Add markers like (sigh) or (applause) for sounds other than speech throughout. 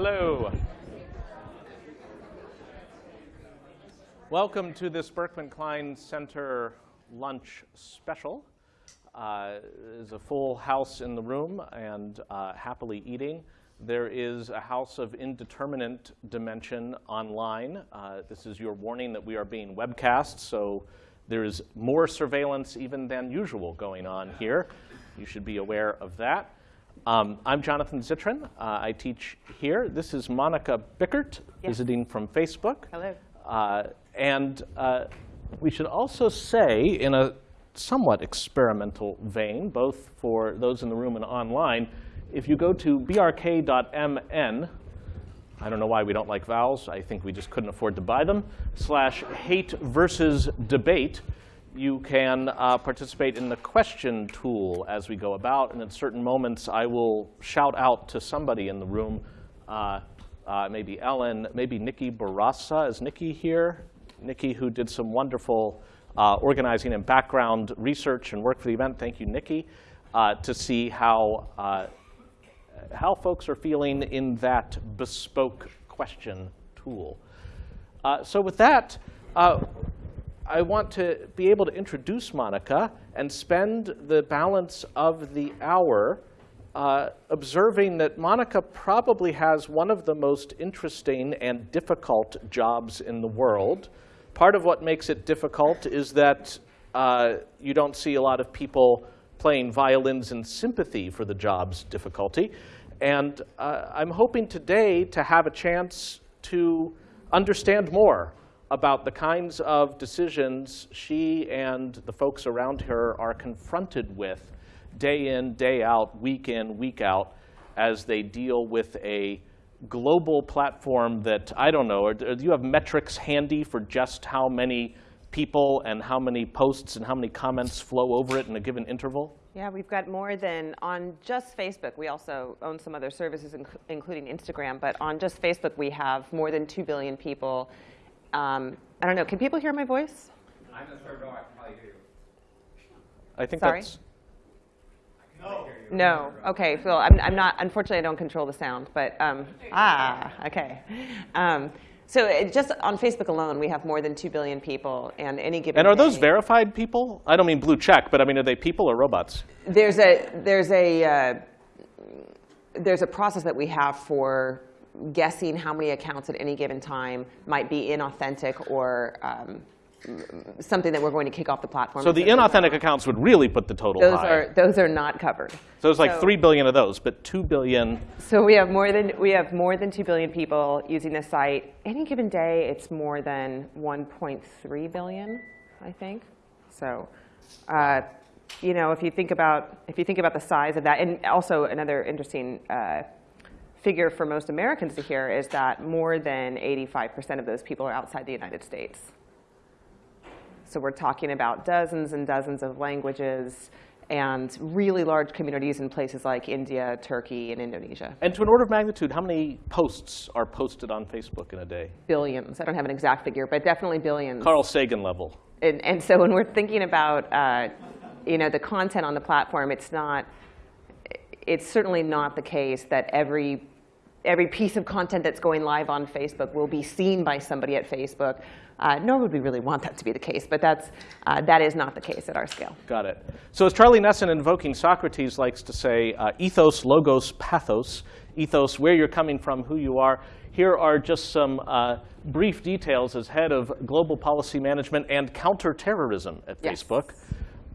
Hello. Welcome to this Berkman Klein Center lunch special. Uh, there's a full house in the room and uh, happily eating. There is a house of indeterminate dimension online. Uh, this is your warning that we are being webcast, so there is more surveillance even than usual going on here. You should be aware of that. Um, I'm Jonathan Zittrain. Uh, I teach here. This is Monika Bickert, Yes. visiting from Facebook. Hello. Uh, and uh, we should also say, in a somewhat experimental vein, both for those in the room and online, if you go to brk.mn, I don't know why we don't like vowels. I think we just couldn't afford to buy them. Slash hate versus debate. You can uh, participate in the question tool as we go about. And at certain moments, I will shout out to somebody in the room, uh, uh, maybe Ellen, maybe Nikki Barassa. Is Nikki here? Nikki, who did some wonderful uh, organizing and background research and work for the event. Thank you, Nikki, uh, to see how uh, how folks are feeling in that bespoke question tool. So with that, I want to be able to introduce Monika and spend the balance of the hour uh, observing that Monika probably has one of the most interesting and difficult jobs in the world. Part of what makes it difficult is that uh, you don't see a lot of people playing violins in sympathy for the job's difficulty. And uh, I'm hoping today to have a chance to understand more about the kinds of decisions she and the folks around her are confronted with day in, day out, week in, week out, as they deal with a global platform that, I don't know, or do you have metrics handy for just how many people and how many posts and how many comments flow over it in a given interval? Yeah, we've got more than on just Facebook. We also own some other services, inc- including Instagram. But on just Facebook, we have more than 2 billion people. Um, I don't know. Can people hear my voice? I'm the third row, I can probably hear you. I think Sorry? that's I can probably hear you. No. OK, Phil, I'm, I'm not, unfortunately, I don't control the sound. But, um, ah, OK. Um, so it, just on Facebook alone, we have more than 2 billion people. And any given And are those day- verified people? I don't mean blue check, but I mean, are they people or robots? There's a there's a uh, there's a process that we have for guessing how many accounts at any given time might be inauthentic or um, something that we're going to kick off the platform. So the inauthentic accounts would really put the total those high. are those are not covered. so it's like so- 3 billion of those, but 2 billion. So we have more than we have more than two billion people using the site. Any given day, it's more than 1.3 billion, I think. So, uh, you know, if you think about if you think about the size of that, and also another interesting uh, figure for most Americans to hear is that more than 85% of those people are outside the United States. So we're talking about dozens and dozens of languages and really large communities in places like India, Turkey, and Indonesia. And to an order of magnitude, how many posts are posted on Facebook in a day? Billions. I don't have an exact figure, but definitely billions. Carl Sagan level. And, and so when we're thinking about uh, you know, the content on the platform, it's not, it's certainly not the case that every, every piece of content that's going live on Facebook will be seen by somebody at Facebook, uh, nor would we really want that to be the case. But that's, uh, that is not the case at our scale. Got it. So as Charlie Nesson invoking Socrates likes to say, uh, ethos, logos, pathos. Ethos, where you're coming from, who you are. Here are just some uh, brief details as head of global policy management and counterterrorism at Yes. Facebook.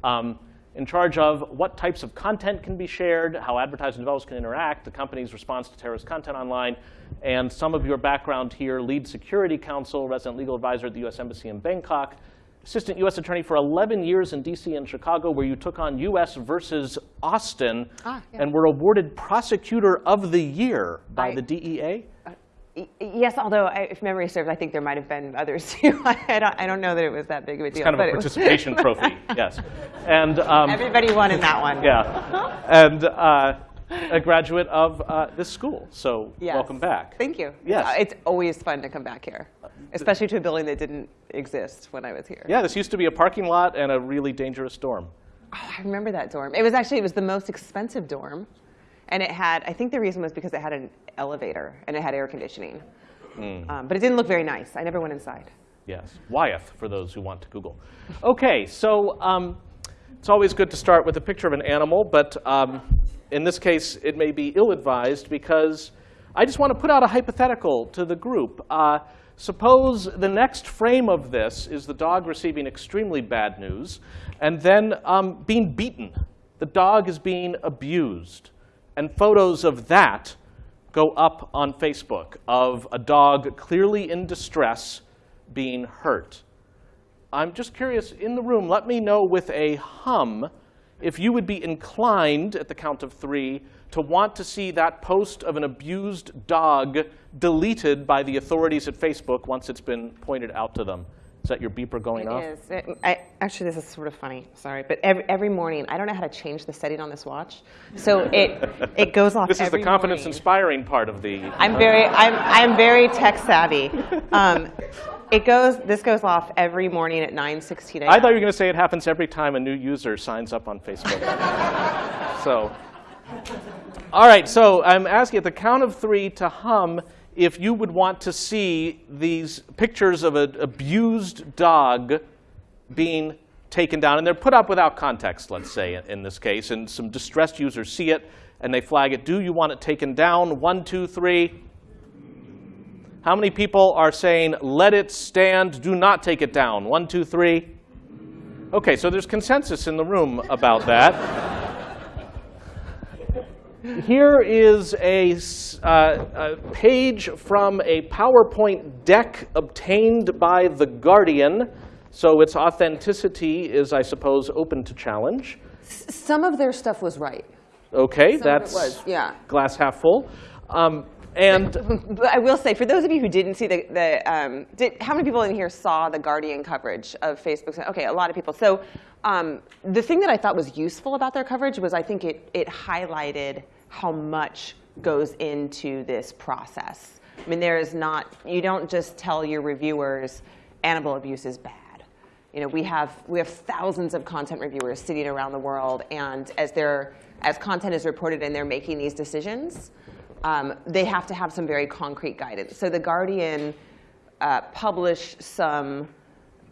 Um, in charge of what types of content can be shared, how advertisers and developers can interact, the company's response to terrorist content online, and some of your background here, lead security counsel, resident legal advisor at the US Embassy in Bangkok, assistant US attorney for 11 years in DC and Chicago, where you took on US versus Austin Ah, yeah. and were awarded prosecutor of the year by I- the DEA. Yes, although I, if memory serves, I think there might have been others (laughs) too. I, don't, I don't know that it was that big of a deal. Kind of a participation (laughs) trophy, yes. And um, Everybody won in that one. yeah, and uh, a graduate of uh, this school. So Yes. welcome back. Thank you. Yes. Uh, It's always fun to come back here, especially to a building that didn't exist when I was here. Yeah, this used to be a parking lot and a really dangerous dorm. Oh, I remember that dorm. It was actually, it was the most expensive dorm. And it had, I think the reason was because it had an elevator and it had air conditioning. Um, but it didn't look very nice. I never went inside. Yes, Wyeth, for those who want to Google. OK, so um, it's always good to start with a picture of an animal, but um, in this case, it may be ill-advised because I just want to put out a hypothetical to the group. Uh, suppose the next frame of this is the dog receiving extremely bad news and then um, being beaten. The dog is being abused. And photos of that go up on Facebook of a dog clearly in distress being hurt. I'm just curious, in the room, let me know with a hum if you would be inclined, at the count of three, to want to see that post of an abused dog deleted by the authorities at Facebook once it's been pointed out to them. Is that your beeper going off? It is. Actually, this is sort of funny. Sorry, but every, every morning, I don't know how to change the setting on this watch, so it it goes off. (laughs) This is the confidence morning. inspiring part of the. I'm very I'm I'm very tech savvy. Um, it goes. This goes off every morning at 9:16 a.m. I thought you were going to say it happens every time a new user signs up on Facebook. (laughs) so, all right. So I'm asking at the count of three to hum if you would want to see these pictures of an abused dog being taken down, and they're put up without context. Let's say in, this case, and some distressed users see it and they flag it. Do you want it taken down? One, two, three. How many people are saying, let it stand, do not take it down? One, two, three. Okay, so there's consensus in the room about that. Here is a, s- uh, a page from a PowerPoint deck obtained by The Guardian. So its authenticity is, I suppose, open to challenge. Some of their stuff was right. Okay, Some that's was, yeah. glass half full. Um, and (laughs) I will say, for those of you who didn't see the, the um, did, how many people in here saw the Guardian coverage of Facebook? Okay, a lot of people. So um, the thing that I thought was useful about their coverage was I think it, it highlighted how much goes into this process. I mean, there is not, you don't just tell your reviewers animal abuse is bad. You know, we have we have thousands of content reviewers sitting around the world, and as they're as content is reported and they're making these decisions, um, they have to have some very concrete guidance. So the Guardian uh, published some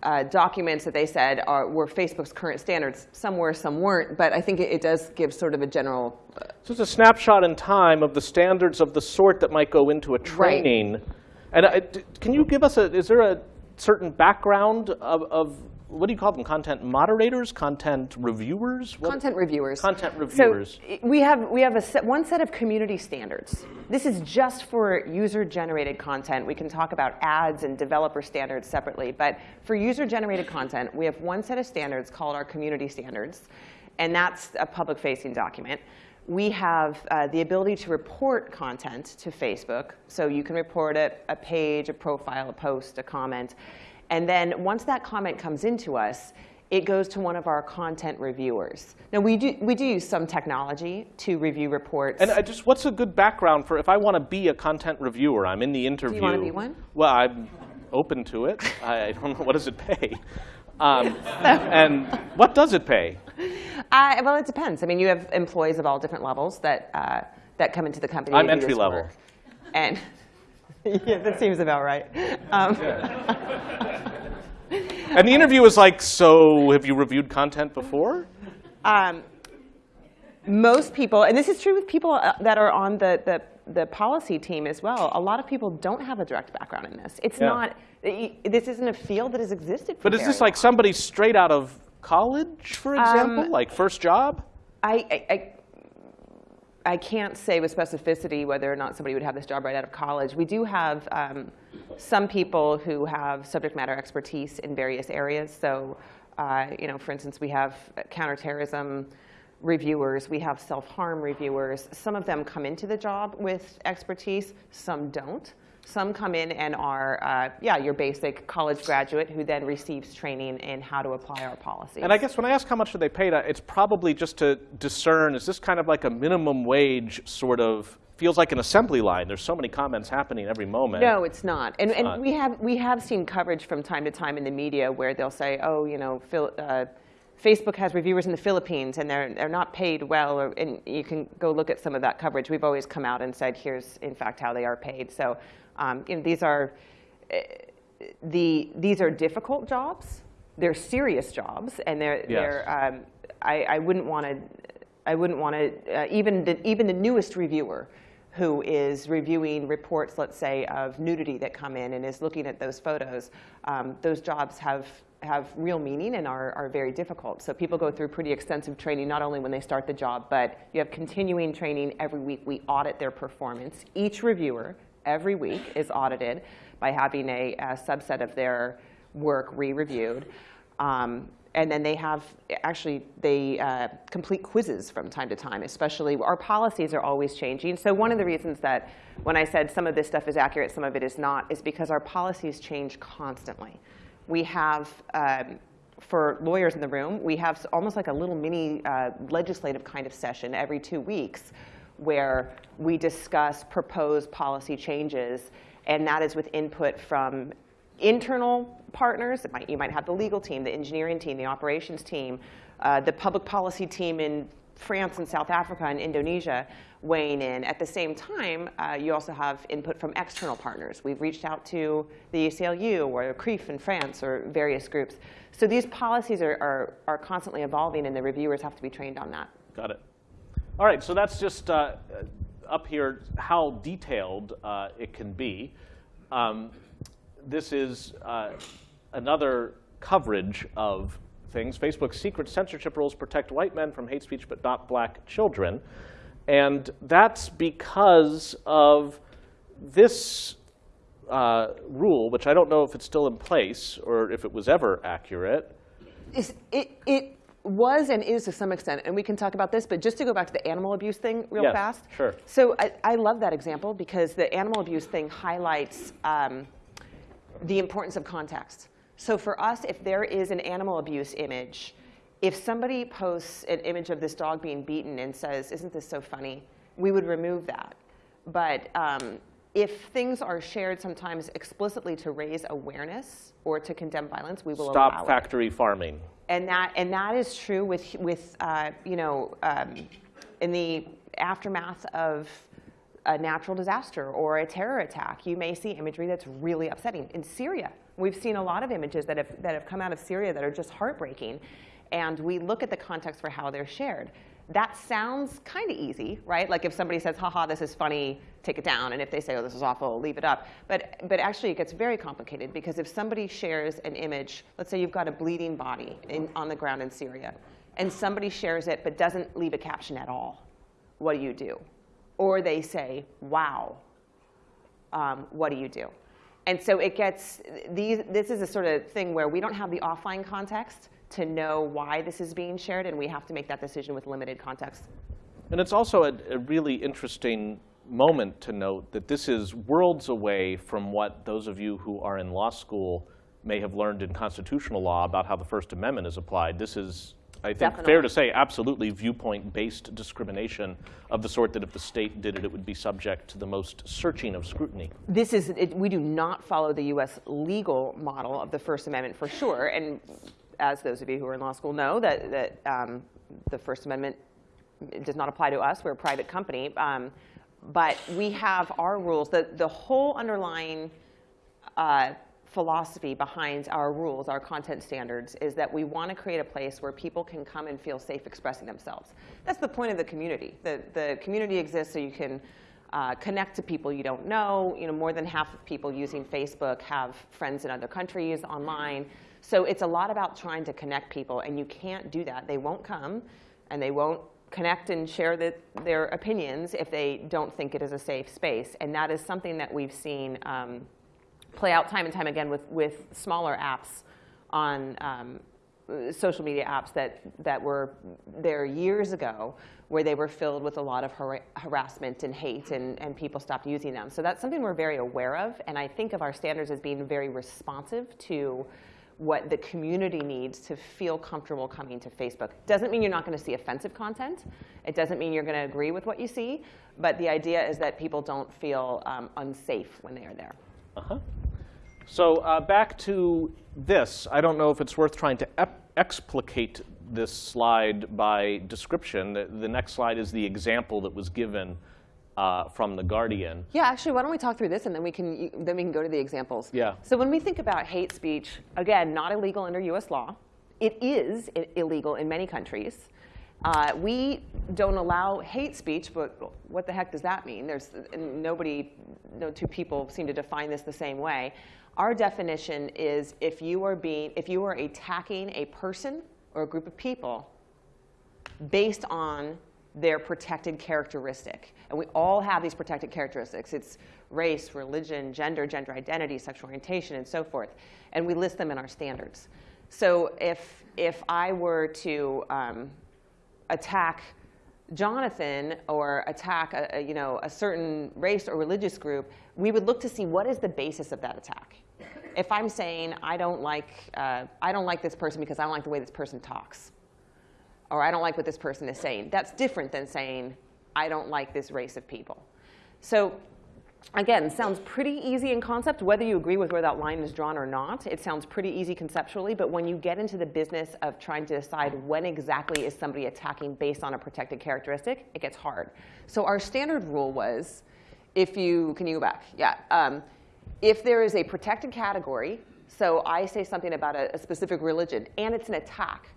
uh, documents that they said are, were Facebook's current standards. Some were, some weren't, but I think it, it does give sort of a general. uh, So it's a snapshot in time of the standards of the sort that might go into a training. And uh, can you give us a, is there a certain background of, of what do you call them? Content moderators? Content reviewers? What- Content reviewers. Content reviewers. So we have we have a set, one set of community standards. This is just for user-generated content. We can talk about ads and developer standards separately, but for user-generated content, we have one set of standards called our community standards, and that's a public-facing document. We have uh, the ability to report content to Facebook, so you can report a, a page, a profile, a post, a comment. And then once that comment comes into us, it goes to one of our content reviewers. Now, we do, we do use some technology to review reports. And I just, what's a good background for if I want to be a content reviewer? I'm in the interview. Do you wanna be one? Well, I'm open to it. (laughs) I don't know what does it pay, um, (laughs) and what does it pay? Uh, well, it depends. I mean, you have employees of all different levels that, uh, that come into the company. I'm to entry level. work. And (laughs) yeah, that seems about right. Um, And the interview is like, so have you reviewed content before? um, most people, and this is true with people uh, that are on the, the, the policy team as well, a lot of people don't have a direct background in this. It's Yeah. not, this isn't a field that has existed for But is this like long. somebody straight out of college, for example? Um, like first job? I, I, I, I can't say with specificity whether or not somebody would have this job right out of college. We do have um, some people who have subject matter expertise in various areas. So, uh, you know, for instance, we have counterterrorism reviewers, we have self-harm reviewers. Some of them come into the job with expertise, some don't. Some come in and are, uh, yeah, your basic college graduate who then receives training in how to apply our policies. And I guess when I ask how much do they pay, it's probably just to discern, is this kind of like a minimum wage sort of, feels like an assembly line. There's so many comments happening every moment. No, it's not. And, and not. we have we have seen coverage from time to time in the media where they'll say, oh, you know, Phil, uh, Facebook has reviewers in the Philippines, and they're, they're not paid well, or, and you can go look at some of that coverage. We've always come out and said, here's, in fact, how they are paid. So um, you know, these are, eh, the, these are difficult jobs. They're serious jobs, and they're, Yes. they're um, I, I wouldn't want to, I wouldn't want to, uh, even, the, even the newest reviewer who is reviewing reports, let's say, of nudity that come in and is looking at those photos, um, those jobs have, have real meaning and are, are very difficult. So people go through pretty extensive training, not only when they start the job, but you have continuing training every week. We audit their performance. Each reviewer, every week, is audited by having a, a subset of their work re-reviewed. Um, and then they have, actually, they uh, complete quizzes from time to time, especially, our policies are always changing. So one of the reasons that when I said some of this stuff is accurate, some of it is not, is because our policies change constantly. We have, um, for lawyers in the room, we have almost like a little mini uh, legislative kind of session every two weeks where we discuss proposed policy changes, and that is with input from internal partners. Might, you might have the legal team, the engineering team, the operations team, uh, the public policy team in France and South Africa and Indonesia weighing in. At the same time, uh, you also have input from external partners. We've reached out to the ACLU or CRIF in France or various groups. So these policies are, are, are constantly evolving, and the reviewers have to be trained on that. Got it. All right, so that's just uh, up here how detailed uh, it can be. Um, this is uh, another coverage of things. Facebook's secret censorship rules protect white men from hate speech but not black children. And that's because of this uh, rule, which I don't know if it's still in place or if it was ever accurate. Is- It, it was and is to some extent, and we can talk about this, but just to go back to the animal abuse thing real Yes, fast. sure. So I, I love that example because the animal abuse thing highlights um, the importance of context. So for us, if there is an animal abuse image, if somebody posts an image of this dog being beaten and says, isn't this so funny, we would remove that. But um, if things are shared sometimes explicitly to raise awareness or to condemn violence, we will allow Stop it factory farming. and that and that is true with with uh, you know um, in the aftermath of a natural disaster or a terror attack, you may see imagery that's really upsetting. In Syria, we've seen a lot of images that have that have come out of Syria that are just heartbreaking, and we look at the context for how they're shared. That sounds kind of easy, right? Like if somebody says, haha, this is funny, take it down. And if they say, oh, this is awful, leave it up. But, but actually, it gets very complicated because if somebody shares an image, let's say you've got a bleeding body in, on the ground in Syria, and somebody shares it but doesn't leave a caption at all, what do you do? Or they say, wow, um, what do you do? And so it gets, these, this is a sort of thing where we don't have the offline context to know why this is being shared, and we have to make that decision with limited context. And it's also a, a really interesting moment to note that this is worlds away from what those of you who are in law school may have learned in constitutional law about how the First Amendment is applied. This is, I think, fair to say, absolutely viewpoint-based discrimination of the sort that if the state did it, it would be subject to the most searching of scrutiny. This is, it, we do not follow the US legal model of the First Amendment for sure. And as those of you who are in law school know, that, that um, the First Amendment does not apply to us. We're a private company. Um, but we have our rules. The, the whole underlying uh, philosophy behind our rules, our content standards, is that we want to create a place where people can come and feel safe expressing themselves. That's the point of the community. The, the community exists so you can uh, connect to people you don't know. You know, more than half of people using Facebook have friends in other countries online. So it's a lot about trying to connect people, and you can't do that. They won't come, and they won't connect and share the, their opinions if they don't think it is a safe space. And that is something that we've seen um, play out time and time again with, with smaller apps on um, social media apps that, that were there years ago where they were filled with a lot of har- harassment and hate and, and people stopped using them. So that's something we're very aware of. And I think of our standards as being very responsive to what the community needs to feel comfortable coming to Facebook. Doesn't mean you're not going to see offensive content. It doesn't mean you're going to agree with what you see. But the idea is that people don't feel um, unsafe when they are there. Uh-huh. So uh, back to this. I don't know if it's worth trying to explicate this slide by description. The, the next slide is the example that was given uh, from The Guardian. Yeah, actually, why don't we talk through this and then we can then we can go to the examples. Yeah. So when we think about hate speech, again, not illegal under U.S. law. It is illegal in many countries. Uh, we don't allow hate speech, but what the heck does that mean? There's nobody, no two people seem to define this the same way. Our definition is if you are being, if you are attacking a person or a group of people based on their protected characteristic. And we all have these protected characteristics. It's race, religion, gender, gender identity, sexual orientation, and so forth. And we list them in our standards. So if, if I were to um, attack Jonathan or attack a, a, you know, a certain race or religious group, we would look to see what is the basis of that attack. If I'm saying I don't like, uh, I don't like this person because I don't like the way this person talks, or I don't like what this person is saying. That's different than saying, I don't like this race of people. So again, sounds pretty easy in concept, whether you agree with where that line is drawn or not. It sounds pretty easy conceptually, but when you get into the business of trying to decide when exactly is somebody attacking based on a protected characteristic, it gets hard. So our standard rule was, if you, can you go back? Yeah. Um, if there is a protected category, so I say something about a, a specific religion, and it's an attack,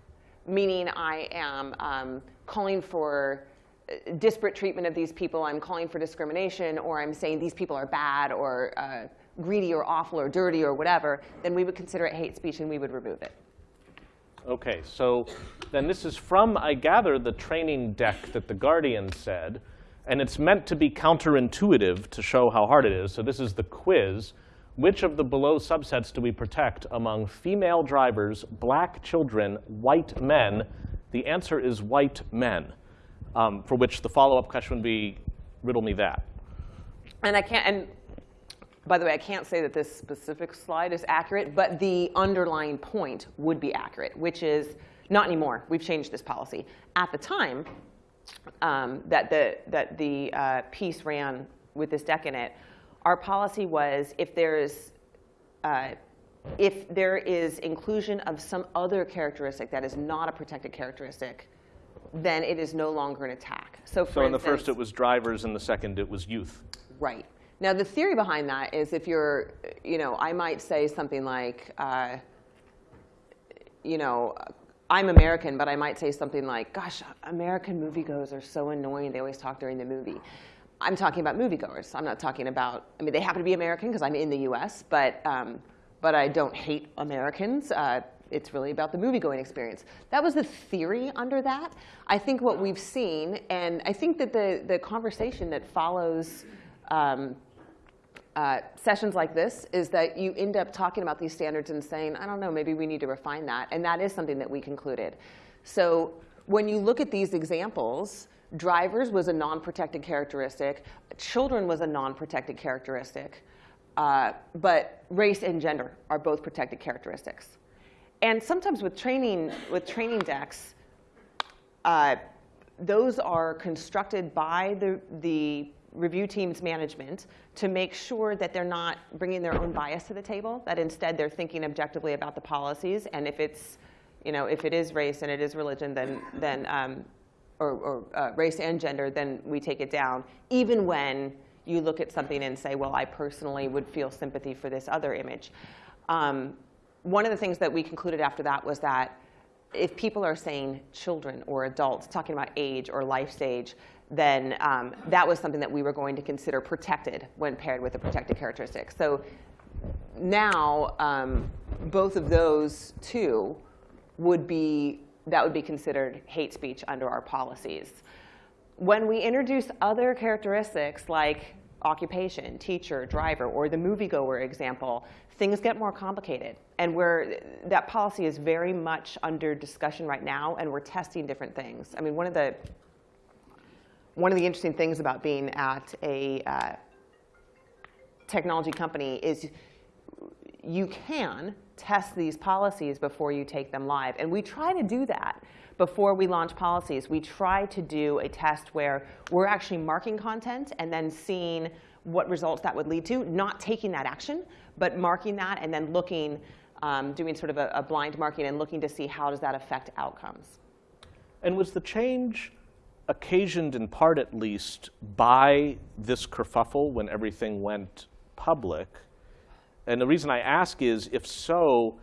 meaning I am um, calling for uh, disparate treatment of these people, I'm calling for discrimination, or I'm saying these people are bad or uh, greedy or awful or dirty or whatever, then we would consider it hate speech and we would remove it. Okay, so then this is from, I gather, the training deck that The Guardian said, and it's meant to be counterintuitive to show how hard it is. So this is the quiz. Which of the below subsets do we protect among female drivers, black children, white men? The answer is white men, um, for which the follow-up question would be, riddle me that. And I can't, and by the way, I can't say that this specific slide is accurate, but the underlying point would be accurate, which is not anymore. We've changed this policy. At the time um, that the, that the uh, piece ran with this deck in it, our policy was if there's uh, if there is inclusion of some other characteristic that is not a protected characteristic, then it is no longer an attack. So, for So in the first it was drivers, in the second it was youth. Right. Now, the theory behind that is if you're, you know, I might say something like, uh, you know, I'm American, but I might say something like, gosh, American moviegoers are so annoying. They always talk during the movie. I'm talking about moviegoers. I'm not talking about, I mean, they happen to be American because I'm in the US, but, um, but I don't hate Americans. Uh, it's really about the movie-going experience. That was the theory under that. I think what we've seen, and I think that the, the conversation that follows um, uh, sessions like this is that you end up talking about these standards and saying, I don't know, maybe we need to refine that. And that is something that we concluded. So when you look at these examples, drivers was a non-protected characteristic, children was a non-protected characteristic, uh, but race and gender are both protected characteristics. And sometimes with training, with training decks, uh, those are constructed by the, the review team's management to make sure that they're not bringing their own bias to the table, that instead they're thinking objectively about the policies. And if it's, you know, if it is race and it is religion, then, then um, or, or uh, race and gender, then we take it down, even when you look at something and say, well, I personally would feel sympathy for this other image. Um, one of the things that we concluded after that was that if people are saying children or adults, talking about age or life stage, then um, that was something that we were going to consider protected when paired with a protected characteristic. So now, um, both of those two would be, that would be considered hate speech under our policies. When we introduce other characteristics like occupation, teacher, driver, or the moviegoer example, things get more complicated. And we're, that policy is very much under discussion right now, and we're testing different things. I mean, one of the, one of the interesting things about being at a uh, technology company is you can test these policies before you take them live. And we try to do that before we launch policies. We try to do a test where we're actually marking content and then seeing what results that would lead to, not taking that action, but marking that and then looking, um, doing sort of a, a blind marking and looking to see how does that affect outcomes. And was the change occasioned in part, at least, by this kerfuffle when everything went public? And the reason I ask is, if so,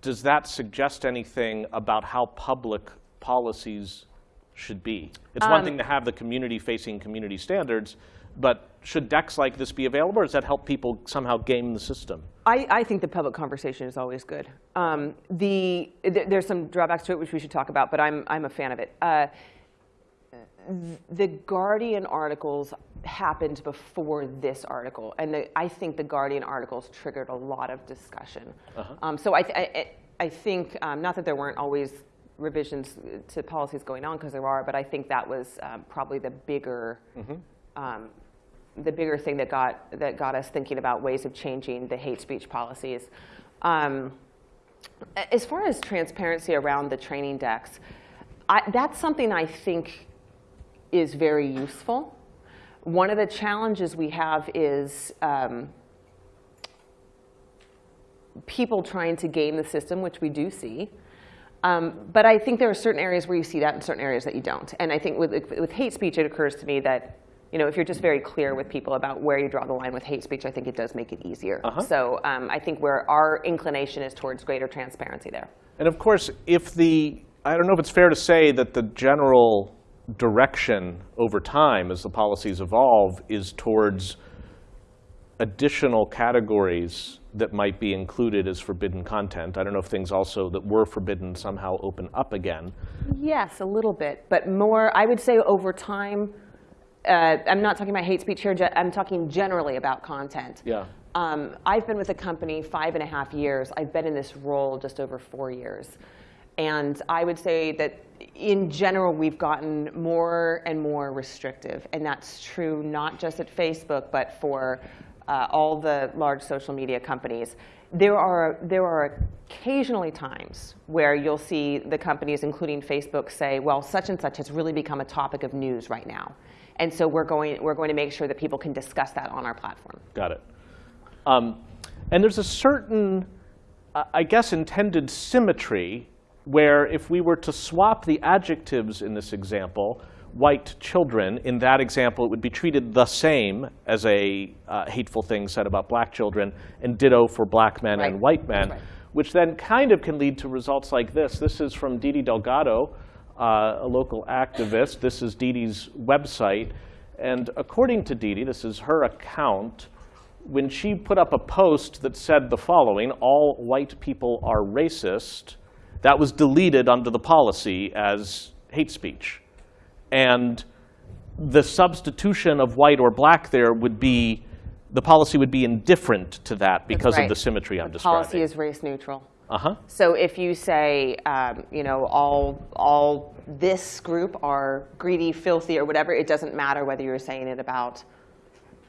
does that suggest anything about how public policies should be? It's one thing to have the community facing community standards, but should decks like this be available, or does that help people somehow game the system? I, I think the public conversation is always good. Um, the, th- there's some drawbacks to it which we should talk about, but I'm, I'm a fan of it. Uh, the Guardian articles happened before this article, and the, I think the Guardian articles triggered a lot of discussion. Um, so I, th- I, I- I think, um, not that there weren't always revisions to policies going on, because there are, but I think that was um, probably the bigger, um, the bigger thing that got, that got us thinking about ways of changing the hate speech policies. Um, as far as transparency around the training decks, I, that's something I think is very useful. One of the challenges we have is um, people trying to game the system, which we do see. Um, but I think there are certain areas where you see that and certain areas that you don't. And I think with, with hate speech, it occurs to me that you know, if you're just very clear with people about where you draw the line with hate speech, I think it does make it easier. So um, I think where our inclination is towards greater transparency there. And of course, if the, I don't know if it's fair to say that the general direction over time as the policies evolve is towards additional categories that might be included as forbidden content. I don't know if things also that were forbidden somehow open up again. Yes, a little bit, but more, I would say over time, uh, I'm not talking about hate speech here, I'm talking generally about content. Yeah. Um, I've been with the company five and a half years. I've been in this role just over four years. And I would say that in general, we've gotten more and more restrictive. And that's true not just at Facebook, but for uh, all the large social media companies. There are, there are occasionally times where you'll see the companies, including Facebook, say, well, such and such has really become a topic of news right now. And so we're going, we're going to make sure that people can discuss that on our platform. Got it. Um, and there's a certain, uh, I guess, intended symmetry where if we were to swap the adjectives in this example, white children, in that example, it would be treated the same as a uh, hateful thing said about black children, and ditto for black men and white men, Right. which then kind of can lead to results like this. This is from Didi Delgado, uh, a local activist. This is Didi's website. And according to Didi, this is her account, when she put up a post that said the following, all white people are racist, that was deleted under the policy as hate speech. And the substitution of white or black there would be, the policy would be indifferent to that because of the symmetry I'm The policy is race neutral. Uh-huh. So if you say, um, you know, all, all this group are greedy, filthy, or whatever, it doesn't matter whether you're saying it about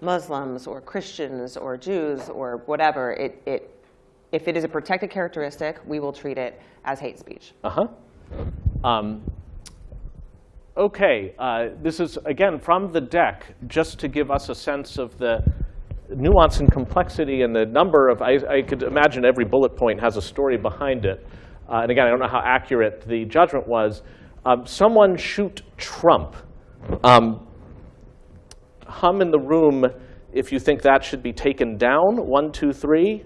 Muslims or Christians or Jews or whatever. It, it, if it is a protected characteristic, we will treat it as hate speech. Uh-huh. Um, okay, uh, this is, again, from the deck, just to give us a sense of the nuance and complexity and the number of, I, I could imagine every bullet point has a story behind it. Uh, and again, I don't know how accurate the judgment was. Um, someone shoot Trump. Um, hum in the room if you think that should be taken down. One, two, three.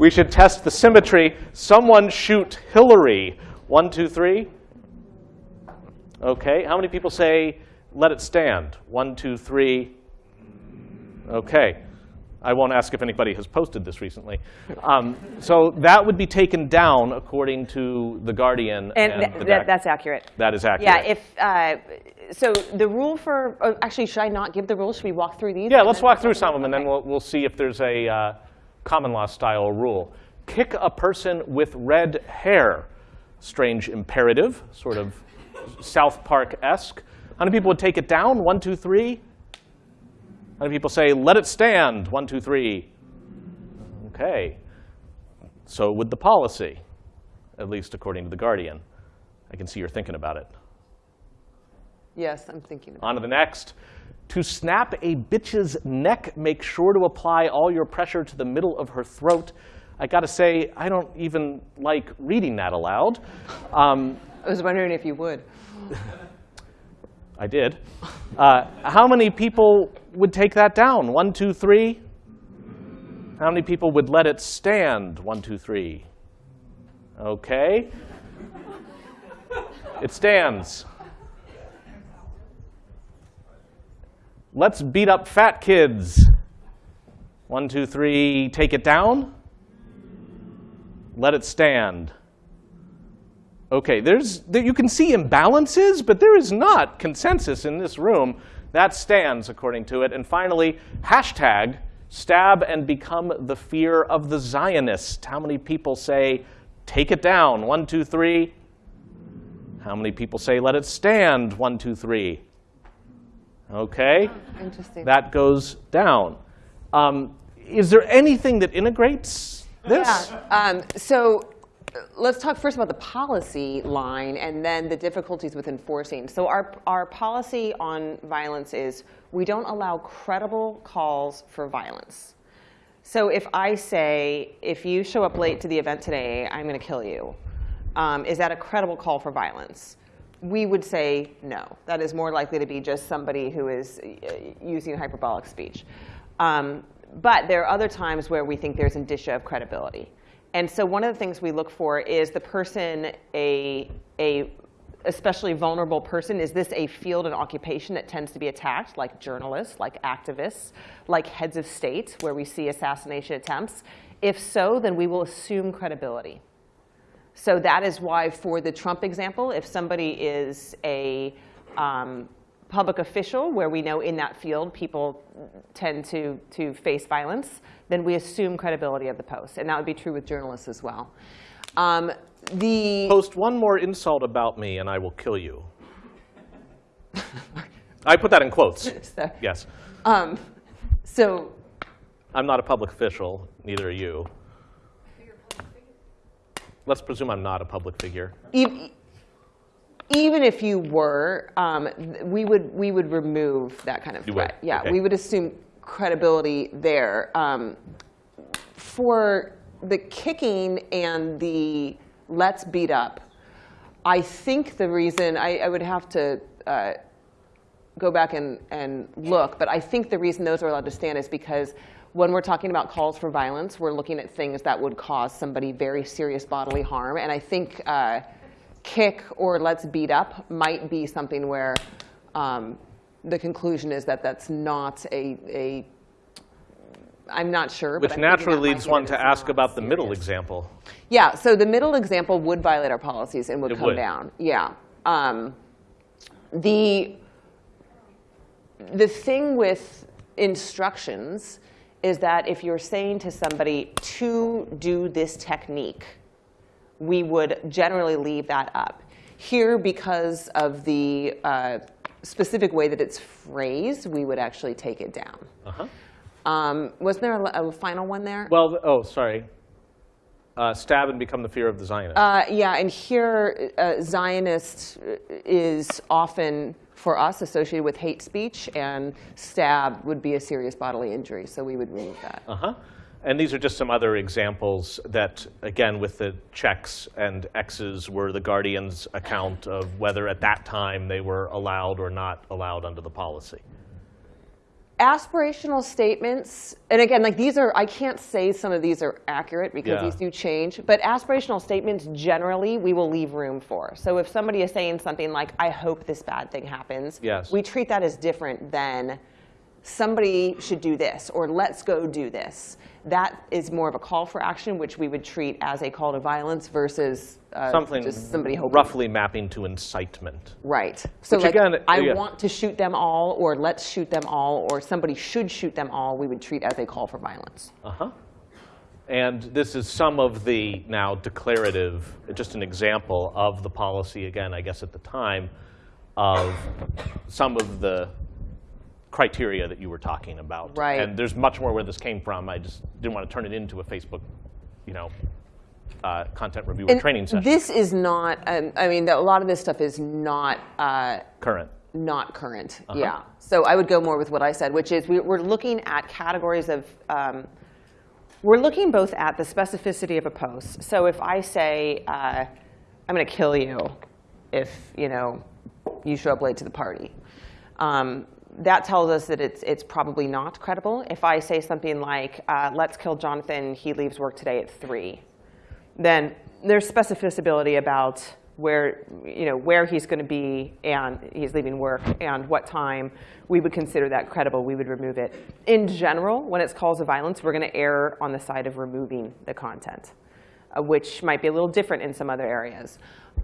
We should test the symmetry. Someone shoot Hillary. One, two, three. Okay. How many people say let it stand? One, two, three. Okay. I won't ask if anybody has posted this recently. Um, so that would be taken down according to the Guardian And, and, th- the deck. that's accurate. that is accurate. Yeah, if, uh, so the rule for, oh, actually, should I not give the rules? Should we walk through these? Yeah, let's walk through some of them, and then we'll, we'll see if there's a uh, common law style rule. Kick a person with red hair. Strange imperative, sort of South Park-esque. How many people would take it down? One, two, three. How many people say, let it stand? One, two, three. Okay. So would the policy, at least according to The Guardian. I can see you're thinking about it. Yes, I'm thinking about On to the next. To snap a bitch's neck, make sure to apply all your pressure to the middle of her throat. I got to say, I don't even like reading that aloud. Um, I was wondering if you would. I did. Uh, how many people would take that down? One, two, three. How many people would let it stand? One, two, three. Okay. It stands. Let's beat up fat kids. One, two, three, take it down. Let it stand. Okay, there's, there, you can see imbalances, but there is not consensus in this room. That stands according to it. And finally, hashtag stab and become the fear of the Zionists. How many people say, take it down? One, two, three. How many people say, let it stand? One, two, three. Okay, Interesting. that goes down. Um, is there anything that integrates this? Yeah. Um, so uh, let's talk first about the policy line and then the difficulties with enforcing. So our, our policy on violence is we don't allow credible calls for violence. So if I say, if you show up late to the event today, I'm going to kill you, um, is that a credible call for violence? We would say no. That is more likely to be just somebody who is uh, using hyperbolic speech. Um, but there are other times where we think there's indicia of credibility. And so one of the things we look for is the person a, a especially vulnerable person? Is this a field and occupation that tends to be attacked, like journalists, like activists, like heads of state, where we see assassination attempts? If so, then we will assume credibility. So that is why, for the Trump example, if somebody is a um, public official, where we know in that field people tend to, to face violence, then we assume credibility of the post. And that would be true with journalists as well. Um, the Post one more insult about me and I will kill you. I put that in quotes. (laughs) Yes. um, so I'm not a public official, neither are you. Let's presume I'm not a public figure. even if you were, um, we would we would remove that kind of You would? threat. Yeah, Okay. we would assume credibility there. Um, for the kicking and the let's beat up, I think the reason I, I would have to. Uh, go back and, and look, but I think the reason those are allowed to stand is because when we're talking about calls for violence, we're looking at things that would cause somebody very serious bodily harm. And I think uh, kick or let's beat up might be something where um, the conclusion is that that's not a, a I'm not sure. but Which naturally leads one to ask about the middle example. Yeah, so the middle example would violate our policies and would It come would. down. Yeah. Um, the, the thing with instructions is that if you're saying to somebody to do this technique, we would generally leave that up. Here, because of the uh, specific way that it's phrased, we would actually take it down. Uh-huh. Um, wasn't there a, a final one there? Well, oh, sorry. Uh, stab and become the fear of the Zionist. Uh, yeah, and here, uh, Zionist is often, for us, associated with hate speech, and stab would be a serious bodily injury, so we would remove that. Uh-huh. And these are just some other examples that, again, with the checks and X's were the Guardian's account of whether at that time they were allowed or not allowed under the policy. Aspirational statements, and again, like these are, I can't say some of these are accurate because Yeah. these do change, but aspirational statements generally we will leave room for. So if somebody is saying something like, I hope this bad thing happens, Yes. we treat that as different than somebody should do this or let's go do this. That is more of a call for action, which we would treat as a call to violence versus uh, Something just somebody hoping. roughly mapping to incitement. Right. So Which like, again, I yeah. want to shoot them all, or let's shoot them all, or somebody should shoot them all, we would treat as a call for violence. Uh-huh. And this is some of the now declarative, just an example of the policy, again, I guess at the time, of some of the criteria that you were talking about. Right. And there's much more where this came from. I just didn't want to turn it into a Facebook, you know, uh, content reviewer And training session. This is not, um, I mean, a lot of this stuff is not, uh, Current. not current. Uh-huh. Yeah. So I would go more with what I said, which is we, we're looking at categories of um, We're looking both at the specificity of a post. So if I say, uh, I'm going to kill you if you know you show up late to the party, um, that tells us that it's, it's probably not credible. If I say something like, uh, let's kill Jonathan, he leaves work today at 3, then there's specificity about where, you know, where he's going to be and he's leaving work and what time, we would consider that credible. We would remove it. In general, when it's calls of violence, we're going to err on the side of removing the content, uh, which might be a little different in some other areas.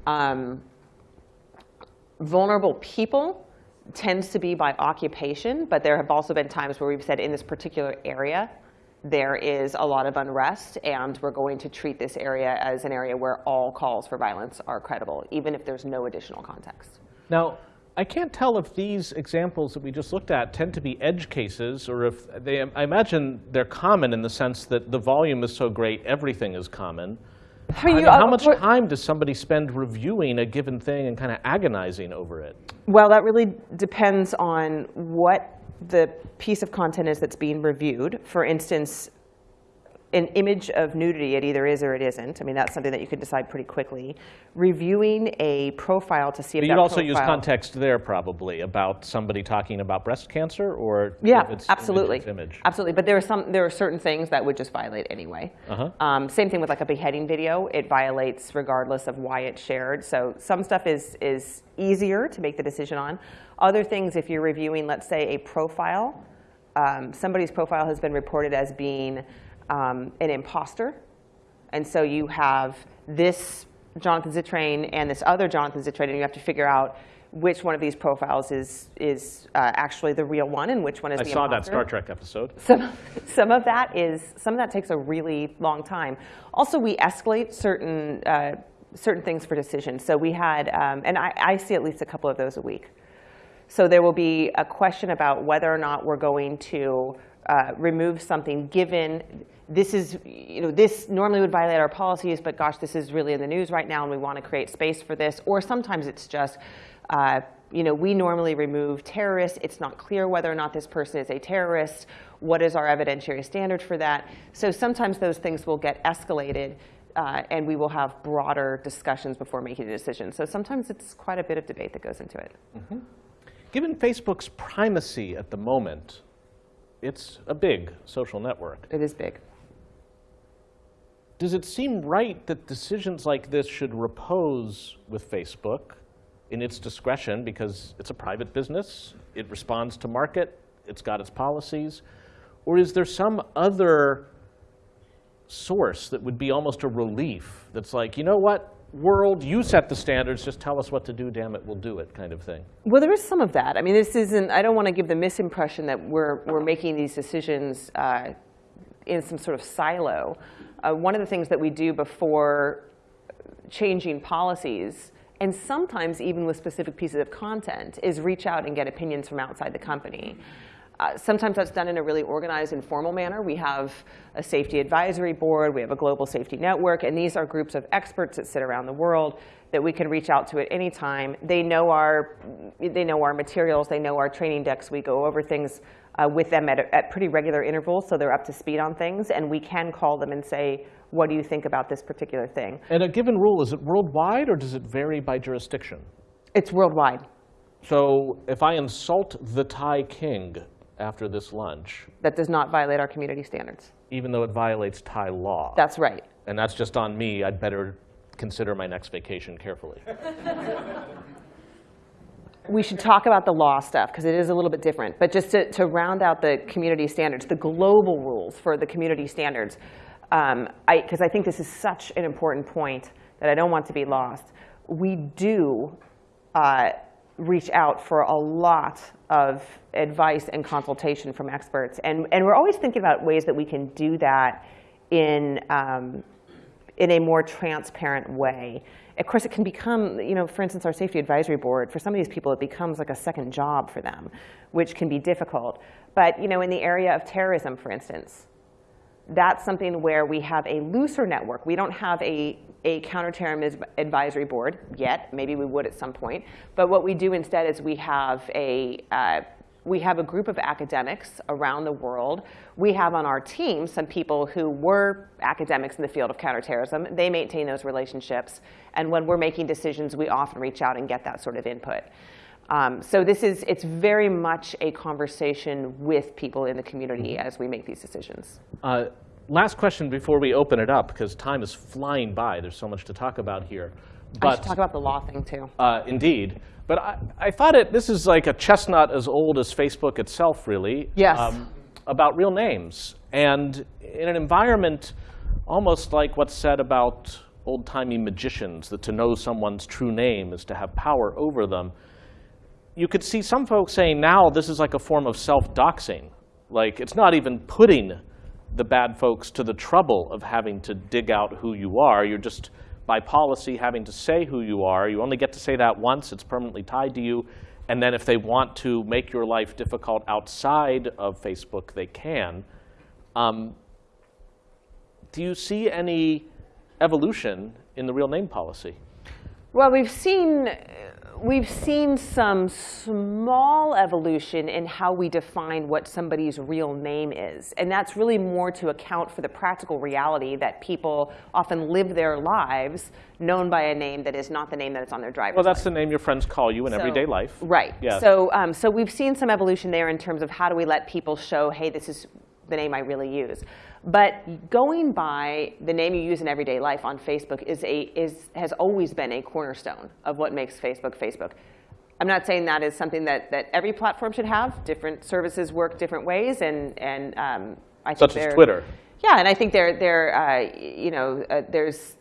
Um, vulnerable people tends to be by occupation, but there have also been times where we've said in this particular area, there is a lot of unrest, and we're going to treat this area as an area where all calls for violence are credible, even if there's no additional context. Now, I can't tell if these examples that we just looked at tend to be edge cases, or if they, I imagine they're common in the sense that the volume is so great, everything is common. I mean, you- how much time does somebody spend reviewing a given thing and kind of agonizing over it? Well, that really depends on what the piece of content is that's being reviewed. For instance, an image of nudity, it either is or it isn't. I mean, that's something that you can decide pretty quickly. Reviewing a profile to see if But you'd also use context there probably about somebody talking about breast cancer or Yeah, if it's absolutely. Image, image. Absolutely, but there are some there are certain things that would just violate anyway. Uh-huh. Um, same thing with like a beheading video; it violates regardless of why it's shared. So some stuff is is easier to make the decision on. Other things, if you're reviewing, let's say a profile, um, somebody's profile has been reported as being um, an imposter, and so you have this Jonathan Zittrain and this other Jonathan Zittrain, and you have to figure out which one of these profiles is is uh, actually the real one and which one is I the saw that. Star Trek episode. Some, some of that is some of that takes a really long time. Also, we escalate certain uh, certain things for decisions. So we had, um, and I, I see at least a couple of those a week. So there will be a question about whether or not we're going to uh, remove something given this is, you know, this normally would violate our policies, but gosh, this is really in the news right now and we want to create space for this. Or sometimes it's just, uh, you know, we normally remove terrorists. It's not clear whether or not this person is a terrorist. What is our evidentiary standard for that? So sometimes those things will get escalated uh, and we will have broader discussions before making a decision. So sometimes it's quite a bit of debate that goes into it. Given Facebook's primacy at the moment, it's a big social network. It is big. Does it seem right that decisions like this should repose with Facebook in its discretion because it's a private business, it responds to market, it's got its policies? Or is there some other source that would be almost a relief that's like, you know what, world, you set the standards, just tell us what to do, damn it, we'll do it, kind of thing? Well, there is some of that. I mean, this isn't, I don't want to give the misimpression that we're, we're making these decisions uh, in some sort of silo. Uh, one of the things that we do before changing policies, and sometimes even with specific pieces of content, is reach out and get opinions from outside the company. Uh, sometimes that's done in a really organized, informal manner. We have a safety advisory board, we have a global safety network, and these are groups of experts that sit around the world that we can reach out to at any time. They know our, they know our materials, they know our training decks. We go over things uh, with them at, at pretty regular intervals, so they're up to speed on things, and we can call them and say, what do you think about this particular thing? And a given rule, is it worldwide or does it vary by jurisdiction? It's worldwide. So if I insult the Thai king after this lunch, That does not violate our community standards. even though it violates Thai law, That's right. and that's just on me, I'd better consider my next vacation carefully. (laughs) We should talk about the law stuff because it is a little bit different. But just to, to round out the community standards, the global rules for the community standards, because I, 'cause I think this is such an important point that I don't want to be lost. We do uh, reach out for a lot of advice and consultation from experts. And, and we're always thinking about ways that we can do that in, um, in a more transparent way. Of course, it can become, you know, for instance, our safety advisory board, for some of these people, it becomes like a second job for them, which can be difficult. But, you know, in the area of terrorism, for instance, that's something where we have a looser network. We don't have a, a counterterrorism advisory board yet. Maybe we would at some point. But what we do instead is we have a, uh, we have a group of academics around the world. We have on our team some people who were academics in the field of counterterrorism. They maintain those relationships. And when we're making decisions, we often reach out and get that sort of input. Um, so this is, it's very much a conversation with people in the community as we make these decisions. Uh, last question before we open it up, because time is flying by. There's so much to talk about here. But, I should talk about the law thing too. Uh, indeed. But I, I thought it, this is like a chestnut as old as Facebook itself, really. um, Yes. about real names. And in an environment almost like what's said about old-timey magicians, that to know someone's true name is to have power over them, you could see some folks saying now this is like a form of self-doxing. Like it's not even putting the bad folks to the trouble of having to dig out who you are. You're just, by policy, having to say who you are. You only get to say that once. It's permanently tied to you. And then if they want to make your life difficult outside of Facebook, they can. Um, do you see any evolution in the real name policy? Well, we've seen, we've seen some small evolution in how we define what somebody's real name is. And that's really more to account for the practical reality that people often live their lives known by a name that is not the name that is on their driver's Well, that's license. the name your friends call you in So- everyday life. Right. Yeah. So, um, so we've seen some evolution there in terms of how do we let people show, hey, this is the name I really use. But going by the name you use in everyday life on Facebook is a, is, has always been a cornerstone of what makes Facebook Facebook. I'm not saying that is something that, that every platform should have. Different services work different ways, and, and um, I think Such as Twitter. Yeah, and I think there, there, uh, you know, uh, there's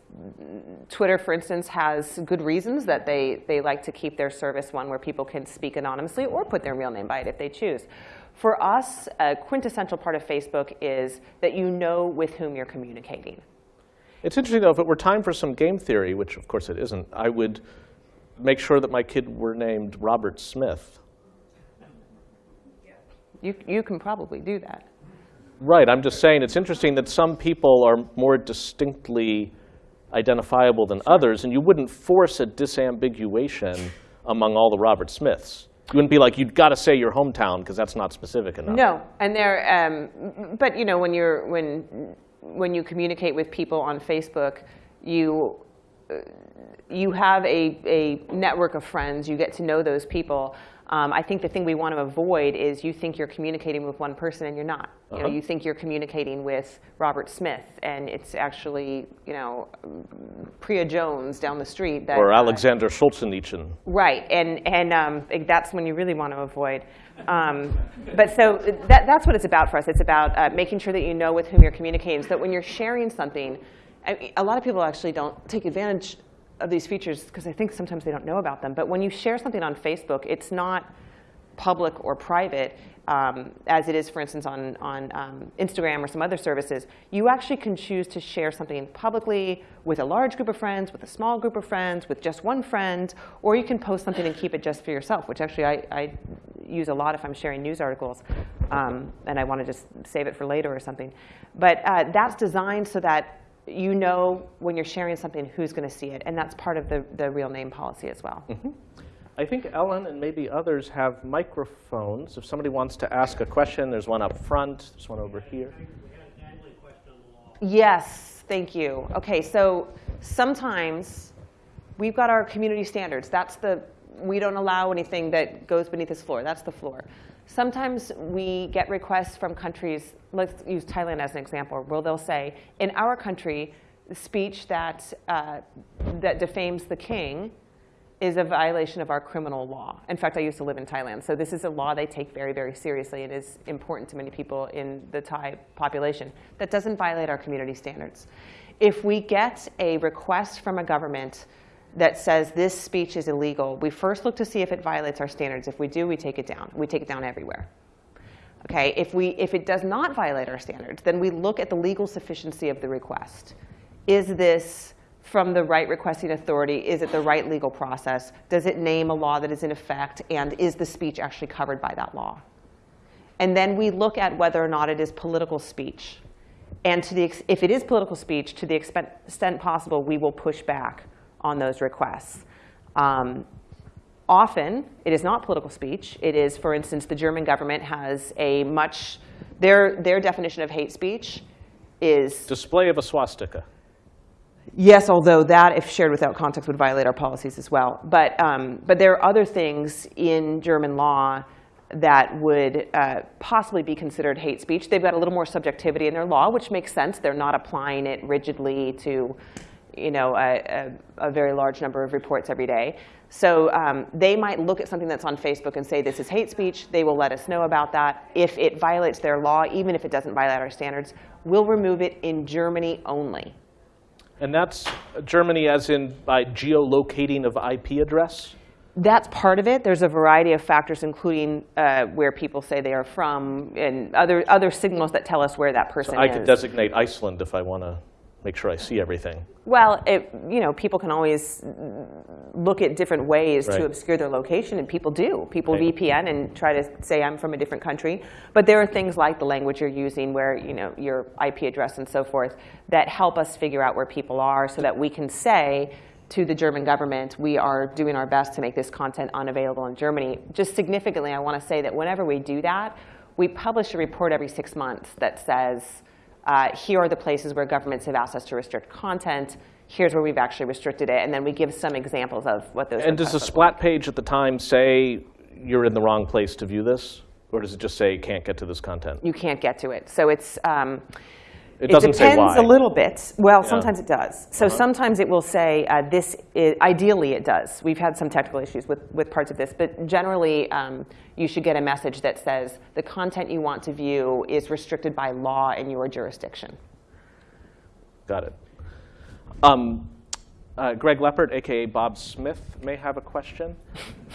Twitter, for instance, has good reasons that they, they like to keep their service one where people can speak anonymously or put their real name by it if they choose. For us, a quintessential part of Facebook is that you know with whom you're communicating. It's interesting, though, if it were time for some game theory, which of course it isn't, I would make sure that my kid were named Robert Smith. You, you can probably do that. Right, I'm just saying it's interesting that some people are more distinctly identifiable than others, and you wouldn't force a disambiguation among all the Robert Smiths. You wouldn't be like, you've got to say your hometown, because that's not specific enough. No, and there, um, but you know, when you're when when you communicate with people on Facebook, you uh, you have a, a network of friends. You get to know those people. Um, I think the thing we want to avoid is you think you're communicating with one person and you're not. You know, Uh-huh. you think you're communicating with Robert Smith, and it's actually you know Priya Jones down the street. That, Or uh, Alexander Solzhenitsyn. Right, and, and um, that's when you really want to avoid. Um, but so that, that's what it's about for us. It's about uh, making sure that you know with whom you're communicating so that when you're sharing something, a lot of people actually don't take advantage of these features because I think sometimes they don't know about them. But when you share something on Facebook, it's not public or private, um, as it is, for instance, on, on um, Instagram or some other services, you actually can choose to share something publicly with a large group of friends, with a small group of friends, with just one friend, or you can post something and keep it just for yourself, which actually I, I use a lot if I'm sharing news articles um, and I want to just save it for later or something. But uh, that's designed so that you know when you're sharing something who's going to see it, and that's part of the, the real name policy as well. Mm-hmm. I think Ellen and maybe others have microphones. If somebody wants to ask a question, there's one up front, there's one over here. Yes, thank you. Okay, so sometimes we've got our community standards. That's the, we don't allow anything that goes beneath this floor. That's the floor. Sometimes we get requests from countries, let's use Thailand as an example, where they'll say, in our country, speech that, uh, that defames the king is a violation of our criminal law. In fact, I used to live in Thailand, so this is a law they take very, very seriously It is important to many people in the Thai population. That doesn't violate our community standards. If we get a request from a government that says this speech is illegal, we first look to see if it violates our standards. If we do, we take it down. We take it down everywhere. Okay, if, we, if it does not violate our standards, then we look at the legal sufficiency of the request. Is this from the right requesting authority? Is it the right legal process? Does it name a law that is in effect? And is the speech actually covered by that law? And then we look at whether or not it is political speech. And to the if it is political speech, to the extent possible, we will push back on those requests. Um, often, it is not political speech. It is, for instance, the German government has a much, their, their definition of hate speech is Display of a swastika. Yes, although that, if shared without context, would violate our policies as well. But, um, but there are other things in German law that would uh, possibly be considered hate speech. They've got a little more subjectivity in their law, which makes sense. They're not applying it rigidly to you know, a, a, a very large number of reports every day. So um, they might look at something that's on Facebook and say, this is hate speech. They will let us know about that. If it violates their law, even if it doesn't violate our standards, we'll remove it in Germany only. And that's Germany as in by geolocating of IP address? That's part of it. There's a variety of factors, including uh, where people say they are from and other, other signals that tell us where that person I is. I could designate Iceland if I want to make sure I see everything. Well, it, you know, people can always look at different ways Right. to obscure their location, and people do. People Right. VPN and try to say I'm from a different country. But there are things like the language you're using, where you know your IP address and so forth, that help us figure out where people are, so that we can say to the German government, we are doing our best to make this content unavailable in Germany. Just significantly, I want to say that whenever we do that, we publish a report every six months that says uh, here are the places where governments have asked us to restrict content. Here's where we've actually restricted it. And then we give some examples of what those And does the splat page at the time say you're in the wrong place to view this? Or does it just say can't get to this content? You can't get to it. So it's, um, It doesn't say depends why. a little bit. Well, sometimes it does. So Uh-huh. sometimes it will say uh, this, i ideally it does. We've had some technical issues with, with parts of this. But generally, um, you should get a message that says the content you want to view is restricted by law in your jurisdiction. Got it. Um, uh, Greg Leppert, AKA Bob Smith, may have a question. (laughs)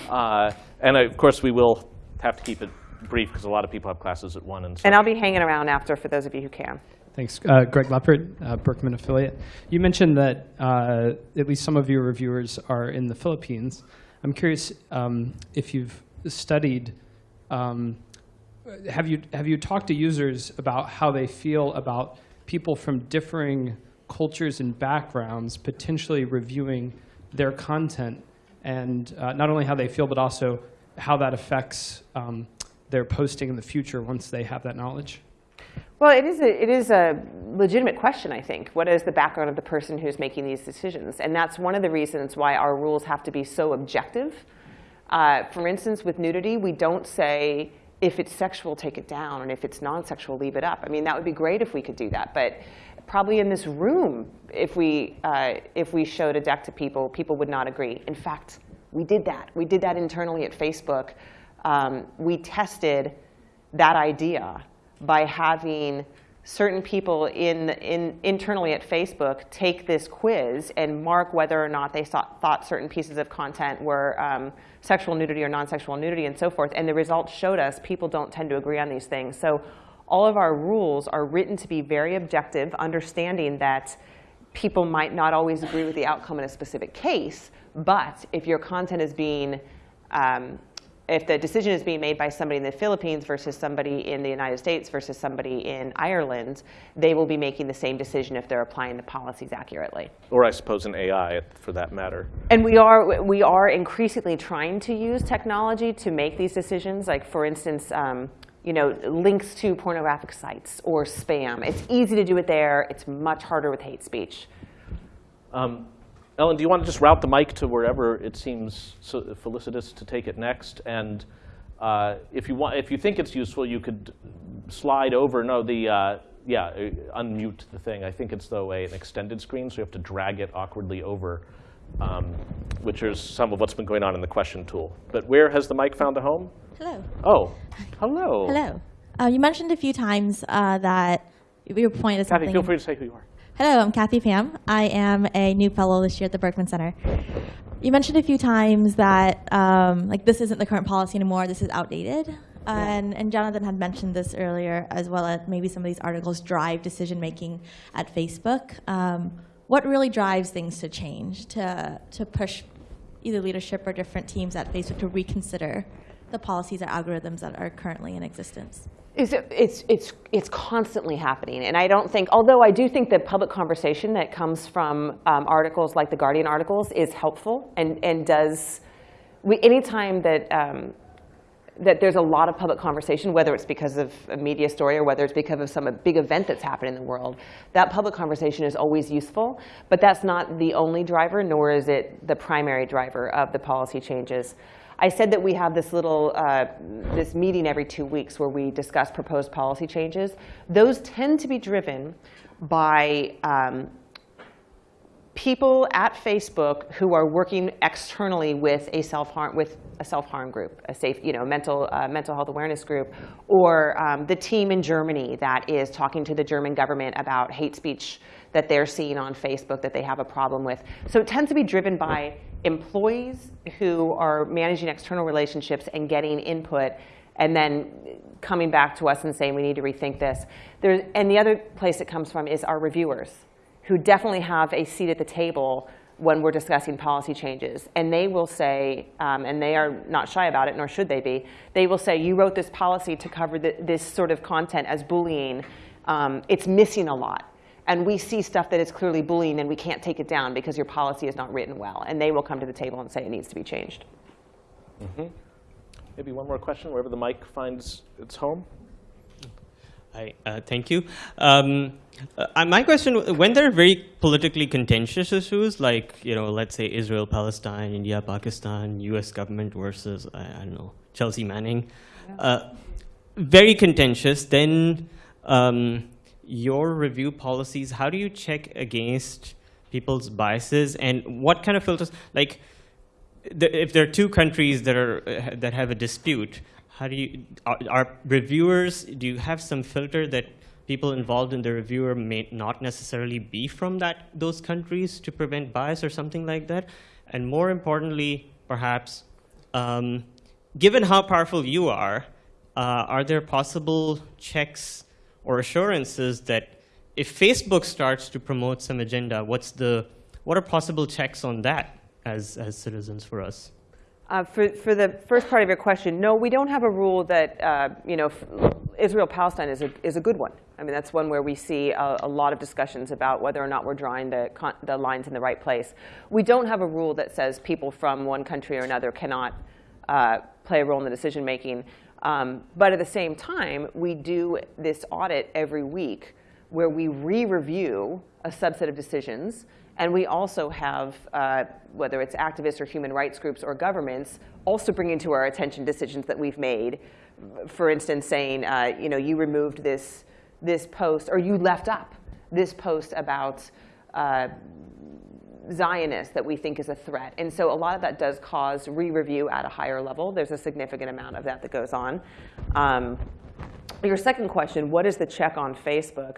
Uh, and of course, we will have to keep it brief because a lot of people have classes at 1 and so And I'll be hanging around after for those of you who can. Thanks. Uh, Greg Leppert, uh, Berkman affiliate. You mentioned that uh, at least some of your reviewers are in the Philippines. I'm curious um, if you've studied, um, have, you, have you talked to users about how they feel about people from differing cultures and backgrounds potentially reviewing their content and uh, not only how they feel, but also how that affects um, their posting in the future once they have that knowledge? Well, it is, a, it is a legitimate question, I think. What is the background of the person who's making these decisions? And that's one of the reasons why our rules have to be so objective. Uh, for instance, with nudity, we don't say, if it's sexual, take it down, and if it's non-sexual, leave it up. I mean, that would be great if we could do that. But probably in this room, if we, uh, if we showed a deck to people, people would not agree. In fact, we did that. We did that internally at Facebook. Um, we tested that idea by having certain people in, in, internally at Facebook take this quiz and mark whether or not they saw, thought certain pieces of content were um, sexual nudity or non-sexual nudity and so forth. And the results showed us people don't tend to agree on these things. So all of our rules are written to be very objective, understanding that people might not always agree with the outcome in a specific case, but if your content is being um, if the decision is being made by somebody in the Philippines versus somebody in the United States versus somebody in Ireland, they will be making the same decision if they're applying the policies accurately. Or I suppose an AI for that matter. And we are, we are increasingly trying to use technology to make these decisions. Like, for instance, um, you know, links to pornographic sites or spam. It's easy to do it there. It's much harder with hate speech. Um, Ellen, do you want to just route the mic to wherever it seems so felicitous to take it next? And uh, if you want, if you think it's useful, you could slide over. No, the uh, yeah, uh, unmute the thing. I think it's though a, an extended screen, so you have to drag it awkwardly over, um, which is some of what's been going on in the question tool. But where has the mic found a home? Hello. Oh, hello. Hello. Uh, you mentioned a few times uh, that your point is Kathy, something. feel free to say who you are. Hello, I'm Kathy Pham. I am a new fellow this year at the Berkman Center. You mentioned a few times that um, like this isn't the current policy anymore. This is outdated. And, and Jonathan had mentioned this earlier, as well as maybe some of these articles drive decision making at Facebook. Um, what really drives things to change, to, to push either leadership or different teams at Facebook to reconsider the policies or algorithms that are currently in existence? It's, it's, it's, it's constantly happening. And I don't think, although I do think the public conversation that comes from um, articles like the Guardian articles is helpful and, and does we, anytime that, um, that there's a lot of public conversation, whether it's because of a media story or whether it's because of some big event that's happened in the world, that public conversation is always useful. But that's not the only driver, nor is it the primary driver of the policy changes. I said that we have this little uh, this meeting every two weeks where we discuss proposed policy changes. Those tend to be driven by um, people at Facebook who are working externally with a self-harm with a self-harm group, a safe, you know, mental uh, mental health awareness group, or um, the team in Germany that is talking to the German government about hate speech that they're seeing on Facebook that they have a problem with. So it tends to be driven by employees who are managing external relationships and getting input and then coming back to us and saying we need to rethink this. There, and the other place it comes from is our reviewers who definitely have a seat at the table when we're discussing policy changes. And they will say, um, and they are not shy about it, nor should they be, they will say, you wrote this policy to cover the, this sort of content as bullying. Um, it's missing a lot. And we see stuff that is clearly bullying and we can't take it down because your policy is not written well. And they will come to the table and say it needs to be changed. Maybe one more question, wherever the mic finds its home. Hi, uh, thank you. Um, uh, my question, when there are very politically contentious issues, like, you know, let's say Israel, Palestine, India, Pakistan, US government versus, I, I don't know, Chelsea Manning, uh, very contentious, then um, your review policies, how do you check against people's biases and what kind of filters, like, if there are two countries that are that have a dispute, how do you are, are reviewers? Do you have some filter that people involved in the reviewer may not necessarily be from that those countries to prevent bias or something like that? And more importantly, perhaps, um, given how powerful you are, uh, are there possible checks or assurances that if Facebook starts to promote some agenda, what's the what are possible checks on that? as, as citizens for us? Uh, for, for the first part of your question, no, we don't have a rule that, uh, you know, Israel-Palestine is a, is a good one. I mean, that's one where we see a, a lot of discussions about whether or not we're drawing the, the lines in the right place. We don't have a rule that says people from one country or another cannot uh, play a role in the decision making. Um, but at the same time, we do this audit every week where we re-review a subset of decisions and we also have, uh, whether it's activists or human rights groups or governments, also bringing to our attention decisions that we've made. For instance, saying, uh, you know, you removed this, this post, or you left up this post about uh, Zionists that we think is a threat. And so a lot of that does cause re-review at a higher level. There's a significant amount of that that goes on. Um, your second question, what is the check on Facebook?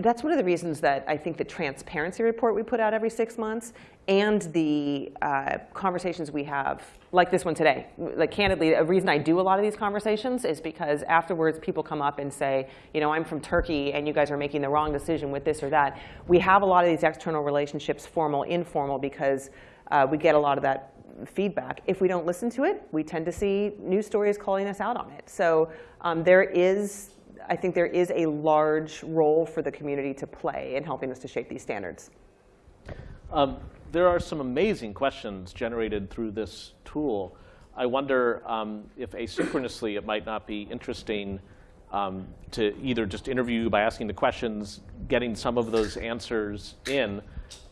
that's one of the reasons that I think the transparency report we put out every six months and the uh, conversations we have, like this one today, like candidly, a reason I do a lot of these conversations is because afterwards people come up and say, you know, I'm from Turkey and you guys are making the wrong decision with this or that. We have a lot of these external relationships, formal, informal, because uh, we get a lot of that feedback. If we don't listen to it, we tend to see news stories calling us out on it. So um, there is I think there is a large role for the community to play in helping us to shape these standards. Um, there are some amazing questions generated through this tool. I wonder um, if asynchronously it might not be interesting um, to either just interview you by asking the questions, getting some of those answers in,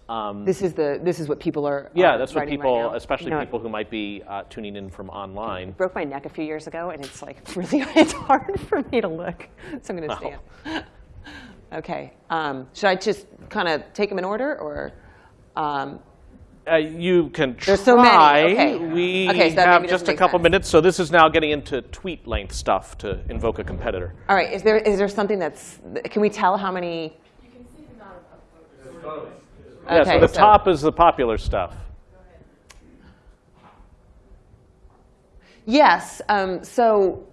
um, this is the this is what people are. Yeah, are that's what people, right especially you know, people who might be uh, tuning in from online. broke my neck a few years ago, and it's like (laughs) really it's hard (laughs) for me to look. So I'm going to stand. Oh. okay. Um, should I just kind of take them in order, or? Um, uh, you can try. There's so many. Okay. We okay, so have just a couple sense. minutes, so this is now getting into tweet length stuff to invoke a competitor. All right. Is there is there something that's? Can we tell how many? You can see the amount of yeah, so the so top is the popular stuff. Yes. Um, so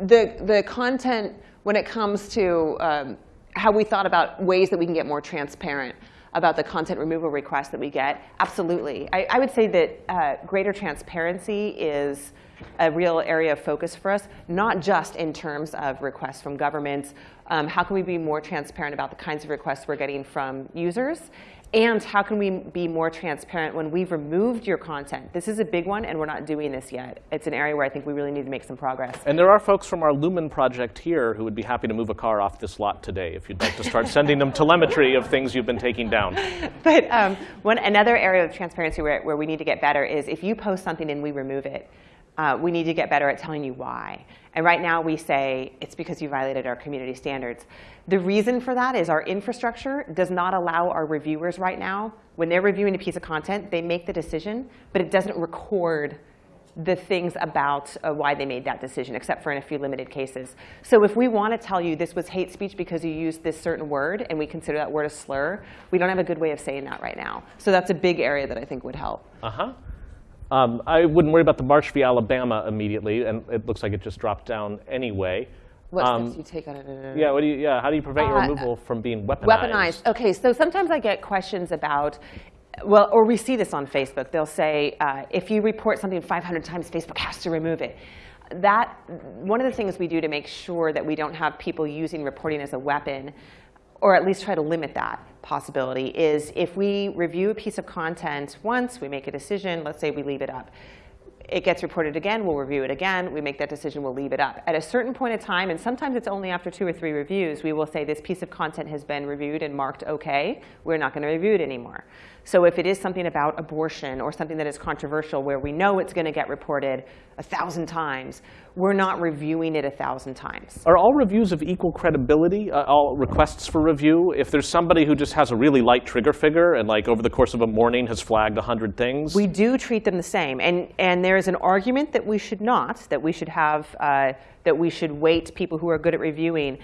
the, the content, when it comes to um, how we thought about ways that we can get more transparent about the content removal requests that we get, absolutely. I, I would say that uh, greater transparency is a real area of focus for us, not just in terms of requests from governments. Um, how can we be more transparent about the kinds of requests we're getting from users? And how can we be more transparent when we've removed your content? This is a big one, and we're not doing this yet. It's an area where I think we really need to make some progress. And there are folks from our Lumen project here who would be happy to move a car off this lot today if you'd like to start sending them telemetry of things you've been taking down. (laughs) But um, one, another area of transparency where, where we need to get better is if you post something and we remove it, uh, we need to get better at telling you why. And right now we say it's because you violated our community standards. The reason for that is our infrastructure does not allow our reviewers right now, when they're reviewing a piece of content, they make the decision, but it doesn't record the things about uh, why they made that decision, except for in a few limited cases. So if we want to tell you this was hate speech because you used this certain word, and we consider that word a slur, we don't have a good way of saying that right now. So that's a big area that I think would help. Uh-huh. Um, I wouldn't worry about the Marsh v. Alabama immediately, and it looks like it just dropped down anyway. What's Um, this? You take on it. Yeah, what do you, yeah, how do you prevent your Uh, removal from being weaponized? Weaponized. Okay, so sometimes I get questions about, well, or we see this on Facebook. They'll say, uh, if you report something 500 times, Facebook has to remove it. That one of the things we do to make sure that we don't have people using reporting as a weapon, or at least try to limit that possibility, is if we review a piece of content once, we make a decision. Let's say we leave it up it gets reported again, we'll review it again, we make that decision, we'll leave it up. At a certain point in time, and sometimes it's only after two or three reviews, we will say this piece of content has been reviewed and marked OK, we're not going to review it anymore. So if it is something about abortion or something that is controversial where we know it's going to get reported a thousand times, we're not reviewing it a thousand times. Are all reviews of equal credibility, uh, all requests for review? If there's somebody who just has a really light trigger figure and like over the course of a morning has flagged a 100 things? We do treat them the same. And, and there is an argument that we should not, that we should have, uh, that we should weight people who are good at reviewing.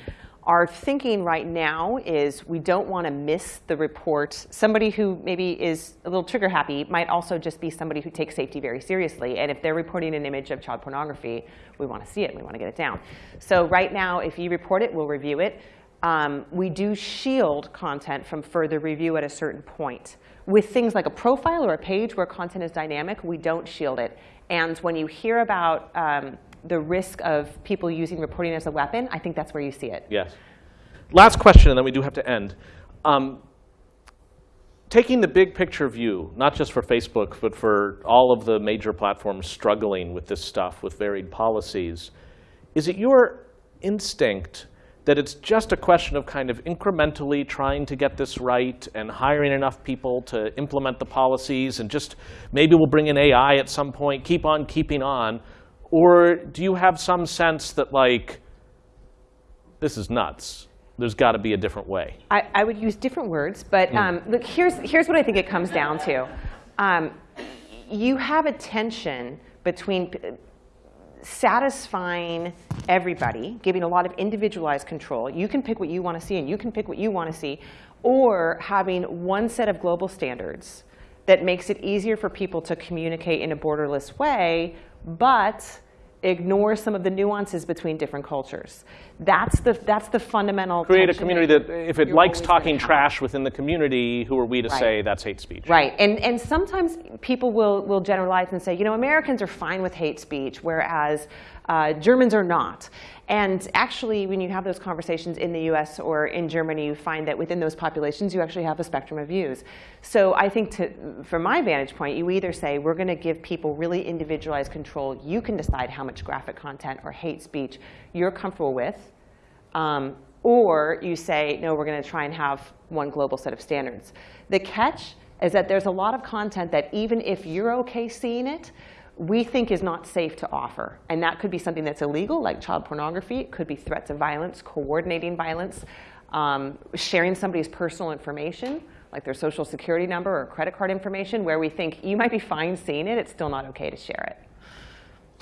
Our thinking right now is we don't want to miss the report. Somebody who maybe is a little trigger happy might also just be somebody who takes safety very seriously. And if they're reporting an image of child pornography, we want to see it. We want to get it down. So right now, if you report it, we'll review it. Um, we do shield content from further review at a certain point. With things like a profile or a page where content is dynamic, we don't shield it. And when you hear about um, the risk of people using reporting as a weapon, I think that's where you see it. Yes. Last question, and then we do have to end. Um, taking the big picture view, not just for Facebook, but for all of the major platforms struggling with this stuff with varied policies, is it your instinct that it's just a question of kind of incrementally trying to get this right and hiring enough people to implement the policies and just maybe we'll bring in AI at some point, keep on keeping on? Or do you have some sense that like, this is nuts? There's got to be a different way. I, I would use different words, but um, look, here's, here's what I think it comes down to. Um, you have a tension between p- satisfying everybody, giving a lot of individualized control. You can pick what you want to see, and you can pick what you want to see, or having one set of global standards that makes it easier for people to communicate in a borderless way, but ignore some of the nuances between different cultures. That's the, that's the fundamental Create a community that, if it likes talking trash within the community, who are we to Right. say that's hate speech? Right, and, and sometimes people will, will generalize and say, you know, Americans are fine with hate speech, whereas uh, Germans are not. And actually, when you have those conversations in the US or in Germany, you find that within those populations, you actually have a spectrum of views. So I think to, from my vantage point, you either say, we're going to give people really individualized control. You can decide how much graphic content or hate speech you're comfortable with. Um, or you say, no, we're going to try and have one global set of standards. The catch is that there's a lot of content that even if you're OK seeing it, we think is not safe to offer. And that could be something that's illegal, like child pornography. It could be threats of violence, coordinating violence, um, sharing somebody's personal information, like their social security number or credit card information, where we think you might be fine seeing it, it's still not OK to share it.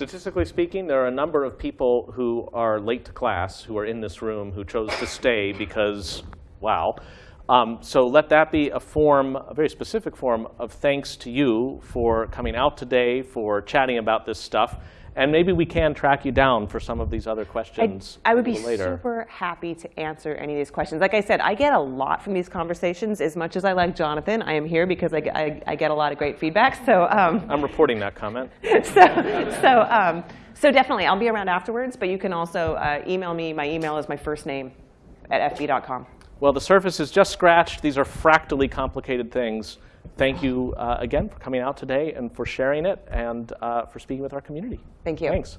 Statistically speaking, there are a number of people who are late to class, who are in this room, who chose to stay because, wow. Um, so let that be a form, a very specific form of thanks to you for coming out today, for chatting about this stuff. And maybe we can track you down for some of these other I, questions I would a be later. super happy to answer any of these questions. Like I said, I get a lot from these conversations. As much as I like Jonathan, I am here because I, I, I get a lot of great feedback. So, um, (laughs) I'm reporting that comment. (laughs) so, so, um, so definitely, I'll be around afterwards. But you can also uh, email me. My email is my first name at fb.com. Well, the surface is just scratched. These are fractally complicated things. Thank you uh, again for coming out today and for sharing it and uh, for speaking with our community. Thank you. Thanks.